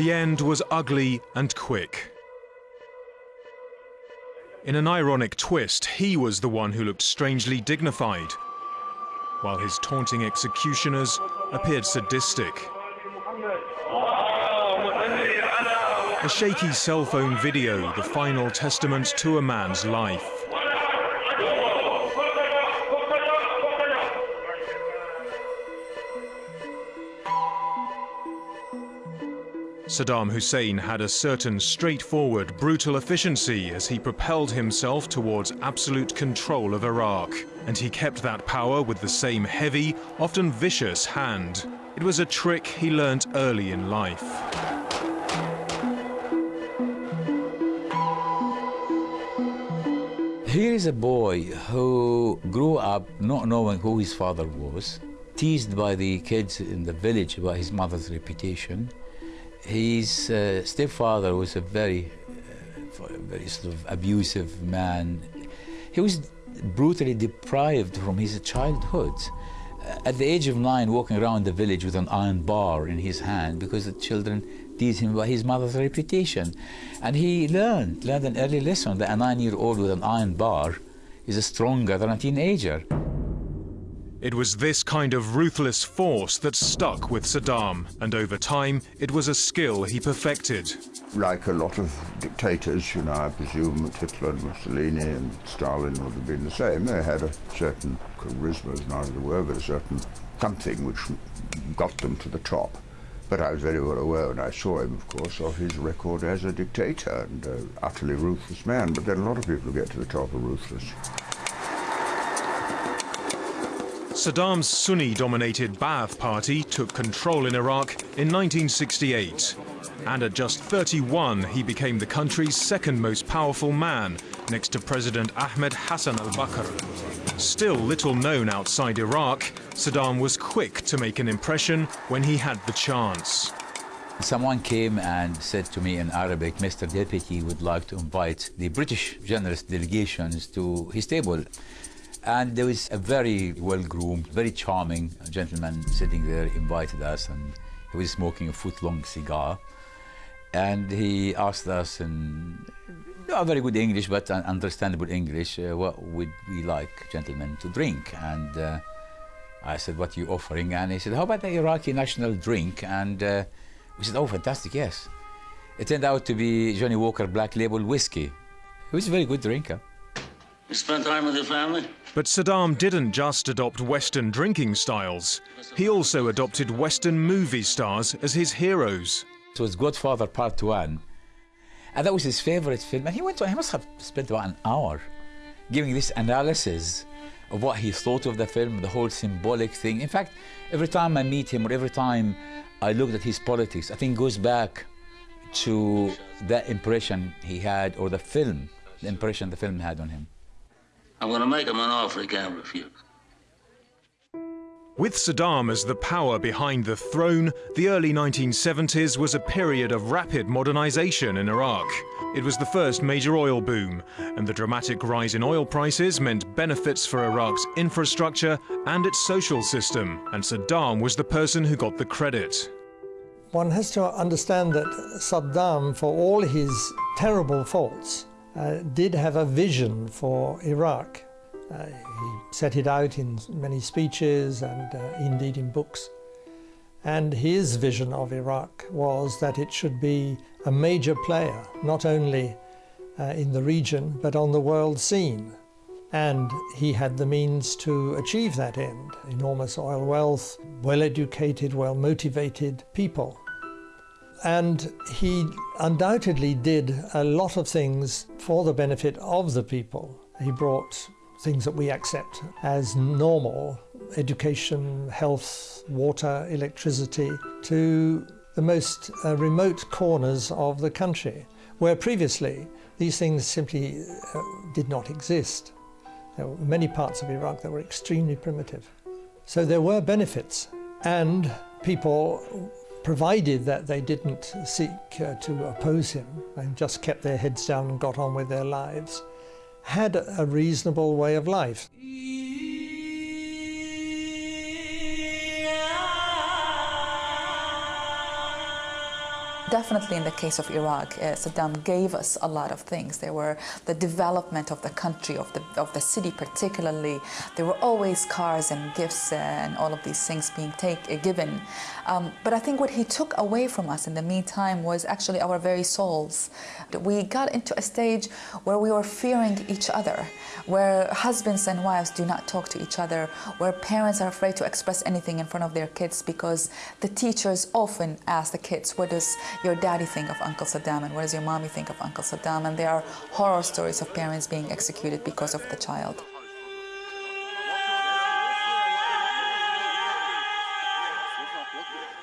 The end was ugly and quick. In an ironic twist, he was the one who looked strangely dignified, while his taunting executioners appeared sadistic. A shaky cell phone video, the final testament to a man's life. Saddam Hussein had a certain straightforward, brutal efficiency as he propelled himself towards absolute control of Iraq. And he kept that power with the same heavy, often vicious hand. It was a trick he learnt early in life. Here is a boy who grew up not knowing who his father was, teased by the kids in the village about his mother's reputation. His uh, stepfather was a very, uh, very sort of abusive man. He was brutally deprived from his childhood. At the age of nine, walking around the village with an iron bar in his hand because the children teased him by his mother's reputation. And he learned, learned an early lesson that a nine-year-old with an iron bar is stronger than a teenager. It was this kind of ruthless force that stuck with Saddam, and over time, it was a skill he perfected. Like a lot of dictators, you know, I presume that Hitler and Mussolini and Stalin would have been the same. They had a certain charisma, as neither the word, but a certain something which got them to the top. But I was very well aware when I saw him, of course, of his record as a dictator and an utterly ruthless man. But then a lot of people who get to the top are ruthless. Saddam's Sunni-dominated Ba'ath Party took control in Iraq in 1968. And at just 31, he became the country's second most powerful man, next to President Ahmed Hassan al-Bakr. Still little known outside Iraq, Saddam was quick to make an impression when he had the chance. Someone came and said to me in Arabic, Mr. Deputy would like to invite the British generous delegations to his table. And there was a very well-groomed, very charming gentleman sitting there, invited us, and he was smoking a foot-long cigar. And he asked us in not very good English, but understandable English, uh, what would we like gentlemen to drink? And uh, I said, what are you offering? And he said, how about the Iraqi national drink? And uh, we said, oh, fantastic, yes. It turned out to be Johnnie Walker Black Label Whiskey. He was a very good drinker. You spent time with your family? But Saddam didn't just adopt Western drinking styles. He also adopted Western movie stars as his heroes. It was Godfather Part 1. And that was his favorite film. And he went to, he must have spent about an hour giving this analysis of what he thought of the film, the whole symbolic thing. In fact, every time I meet him or every time I looked at his politics, I think goes back to that impression he had, or the film, the impression the film had on him. I'm going to make him an offer he can't refuse. With Saddam as the power behind the throne, the early 1970s was a period of rapid modernization in Iraq. It was the first major oil boom, and the dramatic rise in oil prices meant benefits for Iraq's infrastructure and its social system, and Saddam was the person who got the credit. One has to understand that Saddam, for all his terrible faults, uh, did have a vision for Iraq. Uh, he set it out in many speeches and uh, indeed in books. And his vision of Iraq was that it should be a major player, not only uh, in the region, but on the world scene. And he had the means to achieve that end. Enormous oil wealth, well-educated, well-motivated people. And he undoubtedly did a lot of things for the benefit of the people. He brought things that we accept as normal, education, health, water, electricity, to the most uh, remote corners of the country, where previously these things simply uh, did not exist. There were many parts of Iraq that were extremely primitive. So there were benefits, and people provided that they didn't seek uh, to oppose him and just kept their heads down and got on with their lives, had a reasonable way of life. Definitely in the case of Iraq, uh, Saddam gave us a lot of things. There were the development of the country, of the, of the city particularly. There were always cars and gifts and all of these things being take, uh, given. Um, but I think what he took away from us in the meantime was actually our very souls. We got into a stage where we were fearing each other, where husbands and wives do not talk to each other, where parents are afraid to express anything in front of their kids because the teachers often ask the kids, what does your daddy think of Uncle Saddam and what does your mommy think of Uncle Saddam? And there are horror stories of parents being executed because of the child.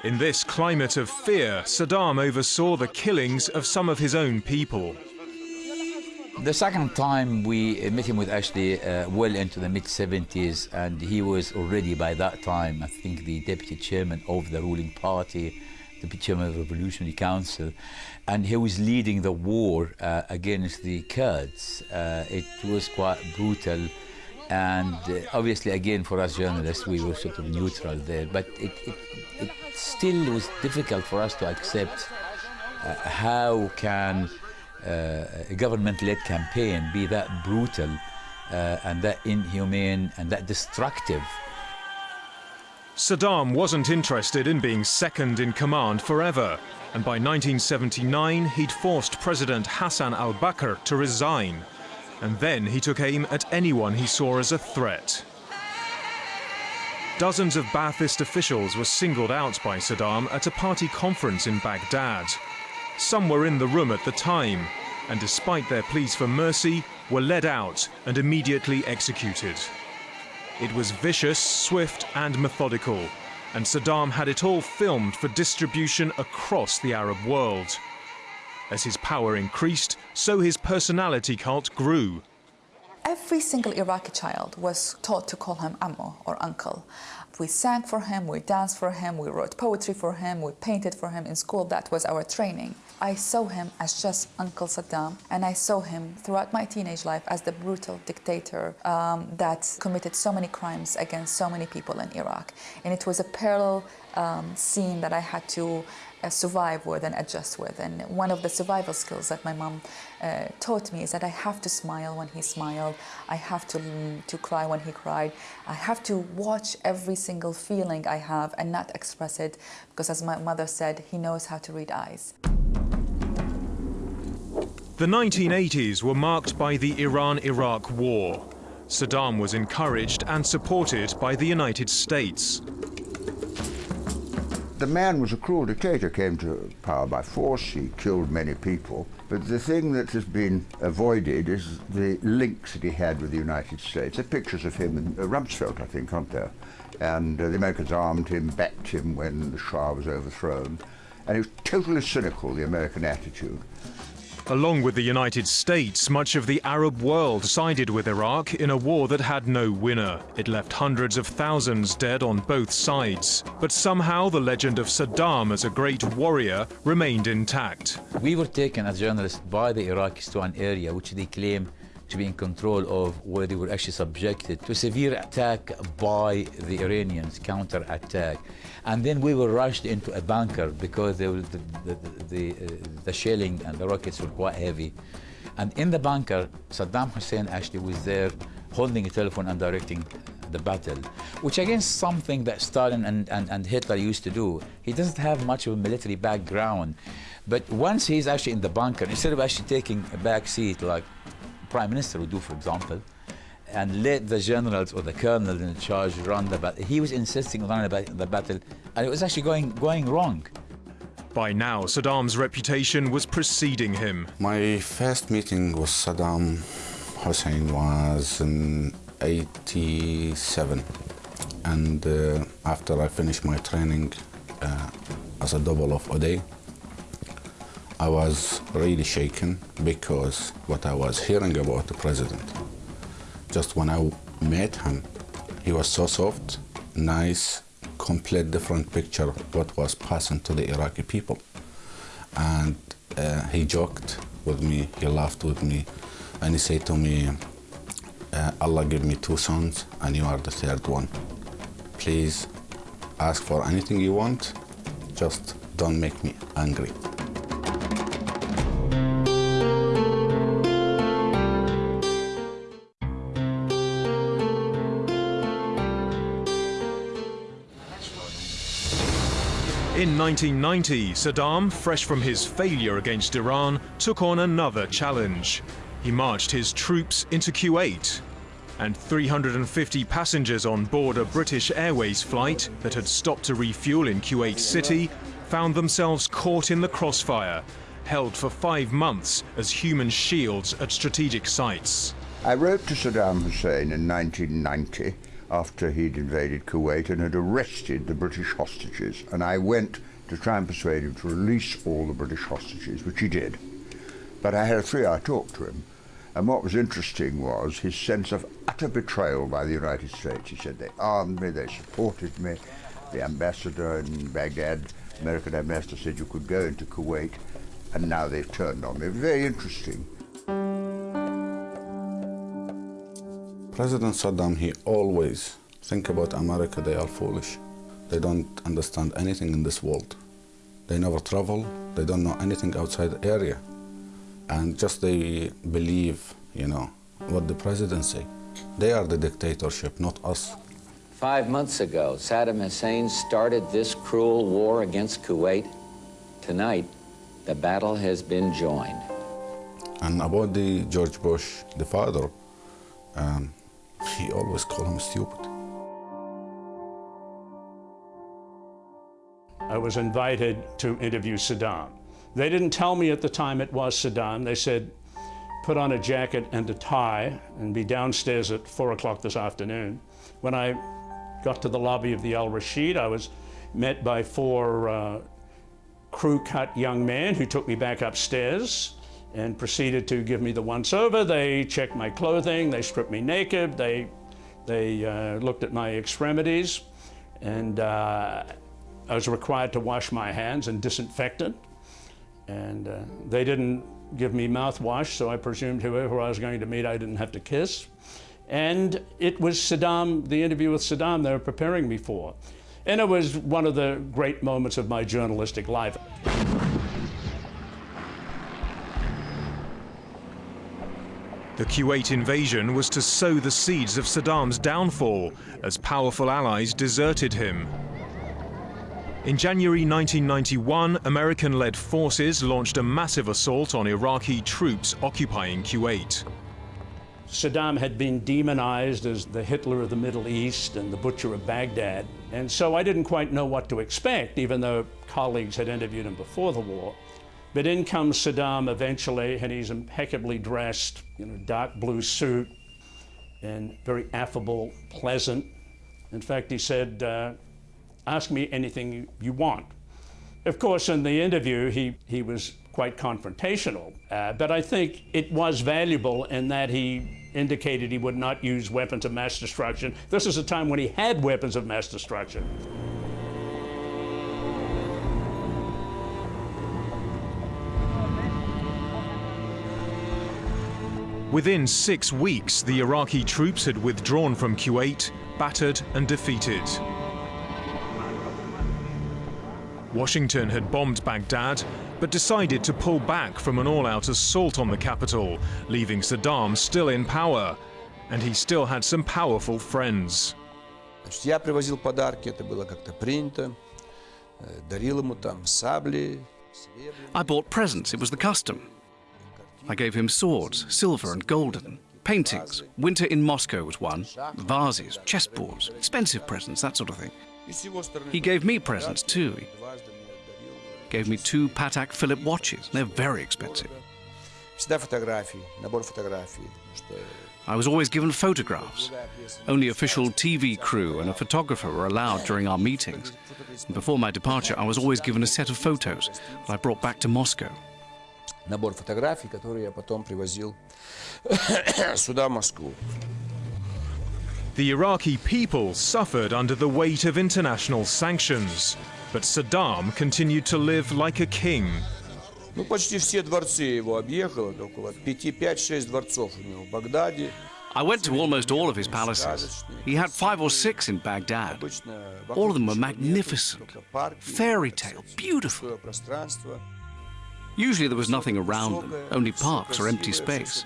In this climate of fear, Saddam oversaw the killings of some of his own people. The second time we met him was actually uh, well into the mid 70s, and he was already by that time, I think, the deputy chairman of the ruling party, deputy chairman of the Revolutionary Council, and he was leading the war uh, against the Kurds. Uh, it was quite brutal, and uh, obviously, again, for us journalists, we were sort of neutral there, but it, it, it still was difficult for us to accept uh, how can uh, a government-led campaign be that brutal uh, and that inhumane and that destructive. Saddam wasn't interested in being second in command forever, and by 1979 he'd forced President Hassan al-Bakr to resign. And then he took aim at anyone he saw as a threat. Dozens of Ba'athist officials were singled out by Saddam at a party conference in Baghdad. Some were in the room at the time, and despite their pleas for mercy, were led out and immediately executed. It was vicious, swift and methodical, and Saddam had it all filmed for distribution across the Arab world. As his power increased, so his personality cult grew. Every single Iraqi child was taught to call him Ammo or uncle. We sang for him, we danced for him, we wrote poetry for him, we painted for him in school. That was our training. I saw him as just Uncle Saddam, and I saw him throughout my teenage life as the brutal dictator um, that committed so many crimes against so many people in Iraq. And it was a parallel um, scene that I had to uh, survive with and adjust with. And one of the survival skills that my mom uh, taught me is that I have to smile when he smiled, I have to, to cry when he cried, I have to watch every single feeling I have and not express it because as my mother said, he knows how to read eyes. The 1980s were marked by the Iran-Iraq War. Saddam was encouraged and supported by the United States. The man was a cruel dictator, came to power by force, he killed many people. But the thing that has been avoided is the links that he had with the United States. There are pictures of him in uh, Rumsfeld, I think, aren't there? And uh, the Americans armed him, backed him when the Shah was overthrown. And it was totally cynical, the American attitude. Along with the United States, much of the Arab world sided with Iraq in a war that had no winner. It left hundreds of thousands dead on both sides. But somehow the legend of Saddam as a great warrior remained intact. We were taken as journalists by the Iraqis to an area which they claim to be in control of where they were actually subjected to severe attack by the Iranians, counter-attack. And then we were rushed into a bunker because the, the, the, the, uh, the shelling and the rockets were quite heavy. And in the bunker, Saddam Hussein actually was there holding a telephone and directing the battle, which again something that Stalin and, and, and Hitler used to do. He doesn't have much of a military background. But once he's actually in the bunker, instead of actually taking a back seat like Prime Minister would do, for example, and let the generals or the colonels in charge run the battle. He was insisting on running the battle, and it was actually going, going wrong. By now, Saddam's reputation was preceding him. My first meeting with Saddam Hussein was in 87. And uh, after I finished my training uh, as a double of Uday, I was really shaken because what I was hearing about the president. Just when I met him, he was so soft, nice, complete different picture of what was passing to the Iraqi people. And uh, he joked with me, he laughed with me, and he said to me, uh, Allah gave me two sons and you are the third one. Please ask for anything you want, just don't make me angry. In 1990, Saddam, fresh from his failure against Iran, took on another challenge. He marched his troops into Kuwait, and 350 passengers on board a British Airways flight that had stopped to refuel in Kuwait City found themselves caught in the crossfire, held for five months as human shields at strategic sites. I wrote to Saddam Hussein in 1990 after he'd invaded Kuwait and had arrested the British hostages, and I went to try and persuade him to release all the British hostages, which he did. But I had a three-hour talk to him, and what was interesting was his sense of utter betrayal by the United States. He said they armed me, they supported me. The ambassador in Baghdad, American ambassador, said you could go into Kuwait, and now they've turned on me. Very interesting. President Saddam, he always think about America, they are foolish. They don't understand anything in this world. They never travel, they don't know anything outside the area. And just they believe, you know, what the president say. They are the dictatorship, not us. Five months ago, Saddam Hussein started this cruel war against Kuwait. Tonight, the battle has been joined. And about the George Bush, the father, um, he always called him stupid. I was invited to interview Saddam. They didn't tell me at the time it was Saddam. They said, put on a jacket and a tie and be downstairs at four o'clock this afternoon. When I got to the lobby of the Al Rashid, I was met by four uh, crew cut young men who took me back upstairs and proceeded to give me the once over. They checked my clothing, they stripped me naked, they, they uh, looked at my extremities, and uh, I was required to wash my hands and disinfect it. And uh, they didn't give me mouthwash, so I presumed whoever I was going to meet I didn't have to kiss. And it was Saddam, the interview with Saddam they were preparing me for. And it was one of the great moments of my journalistic life. The Kuwait invasion was to sow the seeds of Saddam's downfall as powerful allies deserted him. In January 1991, American-led forces launched a massive assault on Iraqi troops occupying Kuwait. Saddam had been demonized as the Hitler of the Middle East and the butcher of Baghdad. And so I didn't quite know what to expect, even though colleagues had interviewed him before the war. But in comes Saddam eventually, and he's impeccably dressed, you know, dark blue suit, and very affable, pleasant. In fact, he said, uh, ask me anything you, want. Of course, in the interview, he, he was quite confrontational, uh, but I think it was valuable in that he indicated he would not use weapons of mass destruction. This is a time when he had weapons of mass destruction. Within six weeks, the Iraqi troops had withdrawn from Kuwait, battered and defeated. Washington had bombed Baghdad, but decided to pull back from an all-out assault on the capital, leaving Saddam still in power. And he still had some powerful friends. Значит, я привозил подарки, это было как-то принято. Дарил ему там сабли. I bought presents, it was the custom. I gave him swords, silver and golden, paintings. Winter in Moscow was one, vases, chessboards, expensive presents, that sort of thing. He gave me presents too. He gave me two Patek Philippe watches. They're very expensive. I was always given photographs. Only official TV crew and a photographer were allowed during our meetings. And before my departure, I was always given a set of photos that I brought back to Moscow. набор фотографий, которые я потом привозил сюда, в Москву. The Iraqi people suffered under the weight of international sanctions, but Saddam continued to live like a king. Ну, почти все дворцы его объехал, около 5-6 дворцов у него в Багдаде. I went to almost all of his palaces. He had five or six in Baghdad. All of them were magnificent, fairy tale, beautiful. Usually there was nothing around them, only parks or empty space.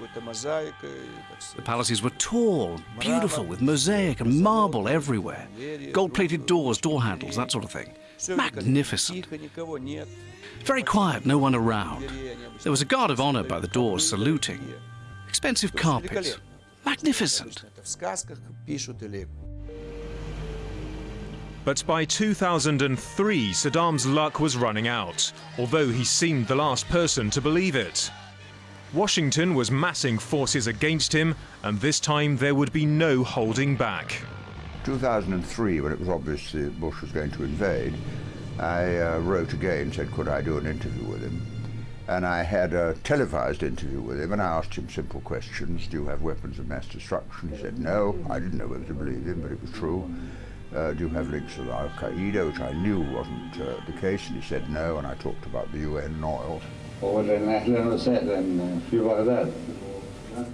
The palaces were tall, beautiful, with mosaic and marble everywhere. Gold-plated doors, door handles, that sort of thing. Magnificent. Very quiet, no one around. There was a guard of honor by the doors saluting. Expensive carpets. Magnificent. But by 2003, Saddam's luck was running out, although he seemed the last person to believe it. Washington was massing forces against him, and this time there would be no holding back. 2003, when it was obvious Bush was going to invade, I uh, wrote again, and said could I do an interview with him. And I had a televised interview with him, and I asked him simple questions. Do you have weapons of mass destruction? He said no. I didn't know whether to believe him, but it was true uh, do you have links with Al Qaeda, which I knew wasn't uh, the case, and he said no, and I talked about the UN and oil.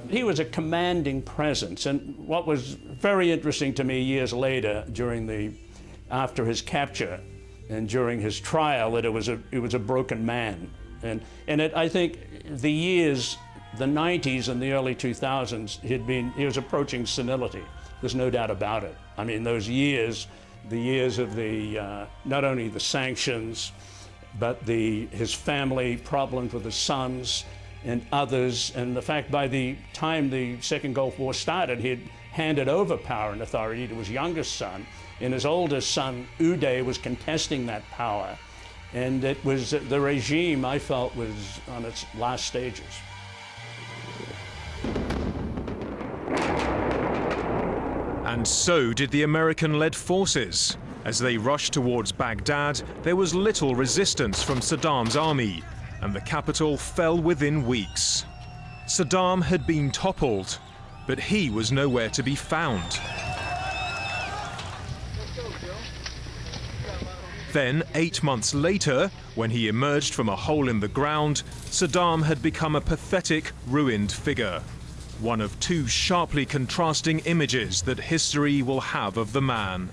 He was a commanding presence, and what was very interesting to me years later, during the, after his capture and during his trial, that it was a, it was a broken man, and and it, I think the years, the 90s and the early 2000s, he'd been he was approaching senility. There's no doubt about it. I mean, those years, the years of the, uh, not only the sanctions, but the, his family problems with his sons and others, and the fact by the time the Second Gulf War started, he had handed over power and authority to his youngest son, and his oldest son, Uday, was contesting that power. And it was the regime, I felt, was on its last stages. And so did the American-led forces. As they rushed towards Baghdad, there was little resistance from Saddam's army, and the capital fell within weeks. Saddam had been toppled, but he was nowhere to be found. Then, eight months later, when he emerged from a hole in the ground, Saddam had become a pathetic, ruined figure one of two sharply contrasting images that history will have of the man.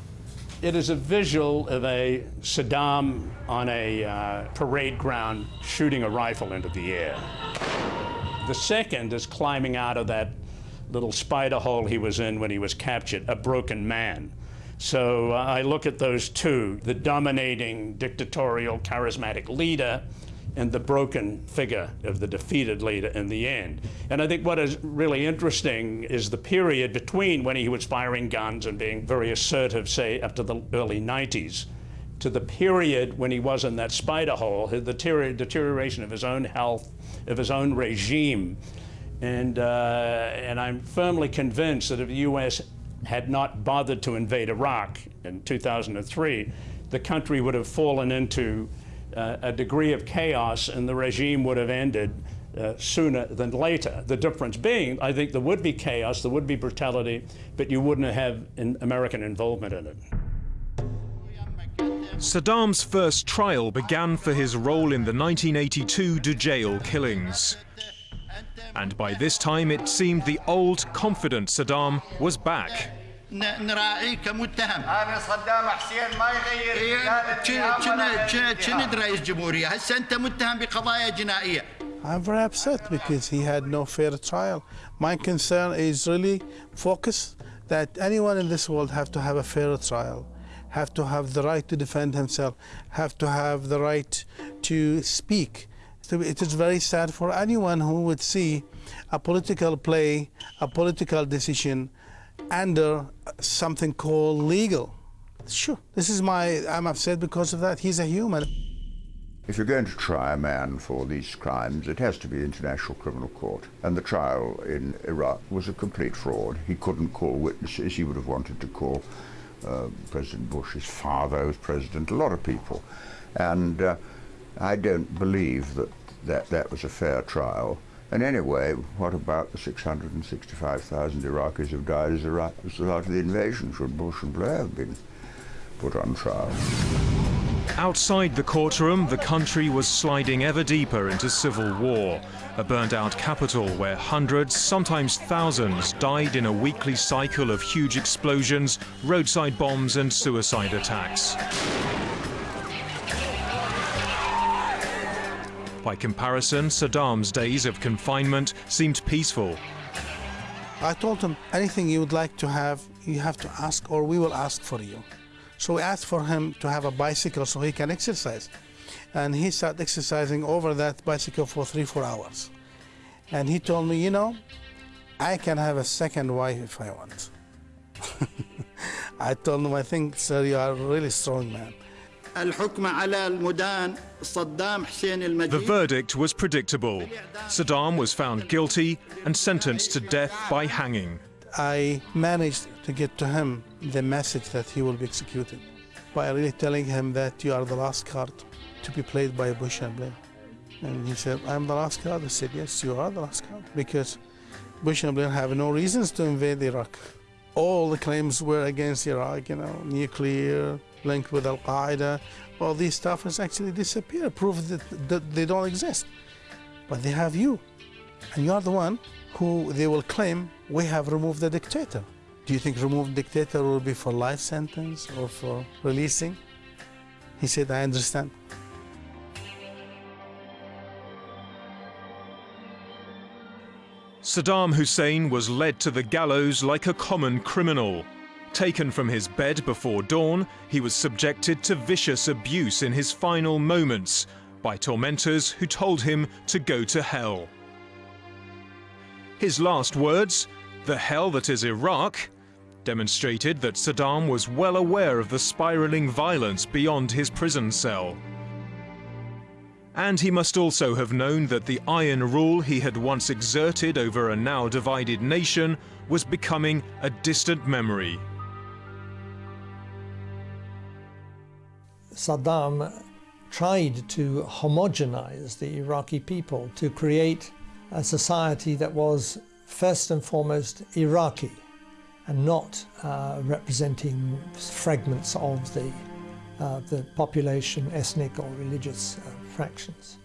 It is a visual of a Saddam on a uh, parade ground shooting a rifle into the air. The second is climbing out of that little spider hole he was in when he was captured, a broken man. So uh, I look at those two, the dominating, dictatorial, charismatic leader and the broken figure of the defeated leader in the end. And I think what is really interesting is the period between when he was firing guns and being very assertive, say, up to the early 90s, to the period when he was in that spider hole, the deterioration of his own health, of his own regime. And, uh, and I'm firmly convinced that if the U.S. had not bothered to invade Iraq in 2003, the country would have fallen into uh, a degree of chaos and the regime would have ended uh, sooner than later. The difference being, I think there would be chaos, there would be brutality, but you wouldn't have American involvement in it. Saddam's first trial began for his role in the 1982 Dujail killings. And by this time it seemed the old, confident Saddam was back. نراعيه كمتهم أنا صدام حسين ما يغير كنت رئيس جمهوريه هسه انت متهم بقضايا جنائيه I'm very upset because he had no fair trial. My concern is really focus that anyone in this world have to have a fair trial, have to have the right to defend himself, have to have the right to speak. So it is very sad for anyone who would see a political play, a political decision under something called legal. Sure, this is my, I'm upset because of that. He's a human. If you're going to try a man for these crimes, it has to be International Criminal Court. And the trial in Iraq was a complete fraud. He couldn't call witnesses. He would have wanted to call uh, President Bush's father as president, a lot of people. And uh, I don't believe that, that that was a fair trial. And anyway, what about the 665,000 Iraqis who've died as a result of the invasion? Should Bush and Blair have been put on trial? Outside the courtroom, the country was sliding ever deeper into civil war. A burnt-out capital where hundreds, sometimes thousands, died in a weekly cycle of huge explosions, roadside bombs and suicide attacks. By comparison, Saddam's days of confinement seemed peaceful. I told him, anything you would like to have, you have to ask, or we will ask for you. So we asked for him to have a bicycle so he can exercise. And he started exercising over that bicycle for three, four hours. And he told me, you know, I can have a second wife if I want. I told him, I think, sir, you are a really strong man. The verdict was predictable. Saddam was found guilty and sentenced to death by hanging. I managed to get to him the message that he will be executed by really telling him that you are the last card to be played by Bush and Blair. And he said, I'm the last card. I said, yes, you are the last card because Bush and Blair have no reasons to invade Iraq. All the claims were against Iraq, you know, nuclear, linked with Al Qaeda. All these stuff has actually disappeared, proof that, that they don't exist. But they have you. And you are the one who they will claim we have removed the dictator. Do you think removed dictator will be for life sentence or for releasing? He said, I understand. Saddam Hussein was led to the gallows like a common criminal. Taken from his bed before dawn, he was subjected to vicious abuse in his final moments by tormentors who told him to go to hell. His last words, the hell that is Iraq, demonstrated that Saddam was well aware of the spiraling violence beyond his prison cell. And he must also have known that the iron rule he had once exerted over a now divided nation was becoming a distant memory. Saddam tried to homogenize the Iraqi people to create a society that was first and foremost Iraqi and not uh, representing fragments of the, uh, the population, ethnic or religious uh, fractions.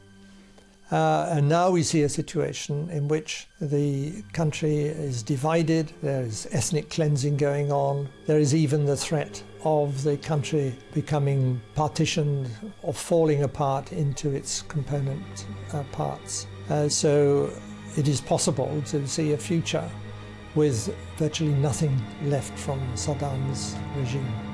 Uh, and now we see a situation in which the country is divided, there is ethnic cleansing going on, there is even the threat of the country becoming partitioned or falling apart into its component uh, parts. Uh, so it is possible to see a future with virtually nothing left from Saddam's regime.